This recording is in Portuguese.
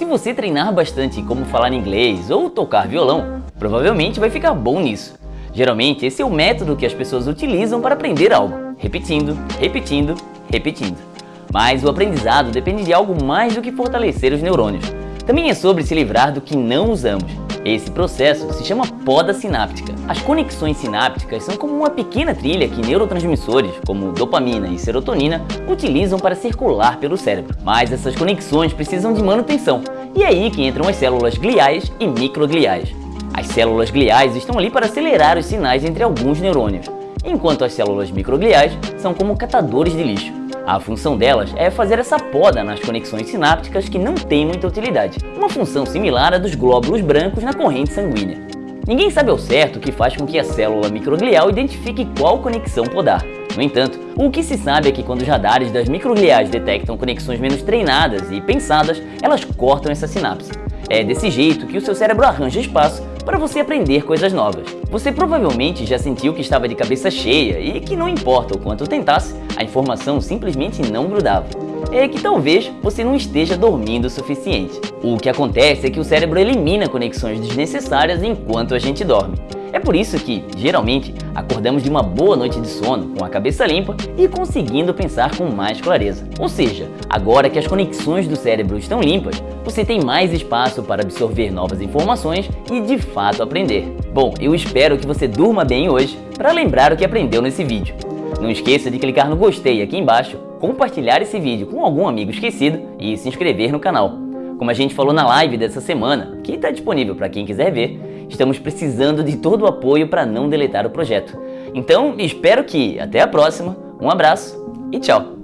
Se você treinar bastante como falar inglês ou tocar violão, provavelmente vai ficar bom nisso. Geralmente esse é o método que as pessoas utilizam para aprender algo, repetindo, repetindo, repetindo. Mas o aprendizado depende de algo mais do que fortalecer os neurônios. Também é sobre se livrar do que não usamos. Esse processo se chama poda sináptica. As conexões sinápticas são como uma pequena trilha que neurotransmissores, como dopamina e serotonina, utilizam para circular pelo cérebro. Mas essas conexões precisam de manutenção, e é aí que entram as células gliais e microgliais. As células gliais estão ali para acelerar os sinais entre alguns neurônios, enquanto as células microgliais são como catadores de lixo. A função delas é fazer essa poda nas conexões sinápticas que não têm muita utilidade, uma função similar à dos glóbulos brancos na corrente sanguínea. Ninguém sabe ao certo o que faz com que a célula microglial identifique qual conexão podar. No entanto, o que se sabe é que quando os radares das microgliais detectam conexões menos treinadas e pensadas, elas cortam essa sinapse. É desse jeito que o seu cérebro arranja espaço para você aprender coisas novas. Você provavelmente já sentiu que estava de cabeça cheia e que não importa o quanto tentasse, a informação simplesmente não grudava. É que talvez você não esteja dormindo o suficiente. O que acontece é que o cérebro elimina conexões desnecessárias enquanto a gente dorme. É por isso que, geralmente, acordamos de uma boa noite de sono com a cabeça limpa e conseguindo pensar com mais clareza. Ou seja, agora que as conexões do cérebro estão limpas, você tem mais espaço para absorver novas informações e de fato aprender. Bom, eu espero que você durma bem hoje para lembrar o que aprendeu nesse vídeo. Não esqueça de clicar no gostei aqui embaixo, compartilhar esse vídeo com algum amigo esquecido e se inscrever no canal. Como a gente falou na live dessa semana, que está disponível para quem quiser ver, estamos precisando de todo o apoio para não deletar o projeto. Então, espero que até a próxima, um abraço e tchau!